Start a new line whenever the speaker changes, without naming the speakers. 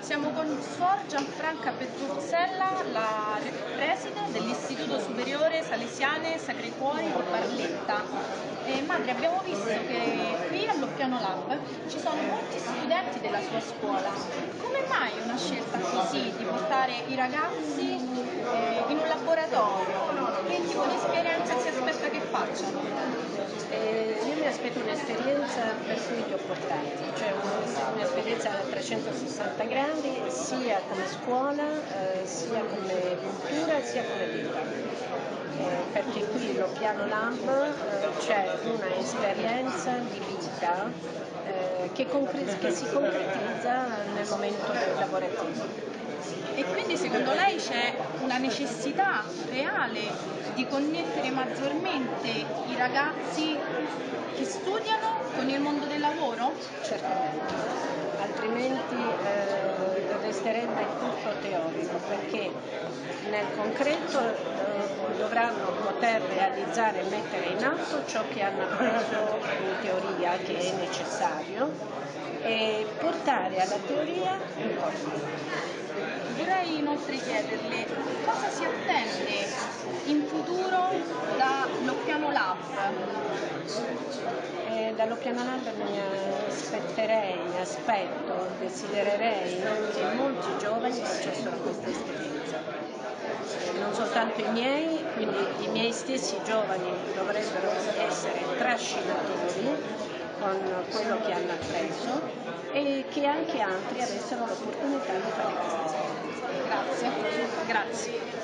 Siamo con Suor Gianfranca Petruzzella, la preside dell'Istituto Superiore Salesiane Sacri Cuori di Barletta. E madre, abbiamo visto che qui all'Oppiano Lab ci sono molti studenti della sua scuola. Come mai una scelta così di portare i ragazzi eh, in un laboratorio? Che tipo di esperienza si
Eh, io mi aspetto un'esperienza per cui li ho portati, cioè un'esperienza a 360 gradi sia come scuola, eh, sia come cultura, sia come vita. Eh, perché qui lo piano lab eh, c'è una esperienza di vita eh, che, che si concretizza nel momento lavorativo.
E quindi secondo lei c'è una necessità reale di connettere maggiormente i ragazzi che studiano con il mondo del lavoro?
Certamente, altrimenti eh, resterebbe tutto teorico perché nel concreto eh, dovranno poter realizzare e mettere in atto ciò che hanno appreso in teoria che è necessario e portare alla teoria un corpo.
Inoltre chiederle cosa si attende in futuro dall'Oppiano Lab?
Eh, dall'Oppiano Lab mi aspetterei, aspetto, desidererei che molti giovani facessero questa esperienza. Eh, non soltanto i miei, quindi i miei stessi giovani dovrebbero essere trascinatori con quello che hanno appreso e che anche altri avessero l'opportunità di fare questa.
Grazie.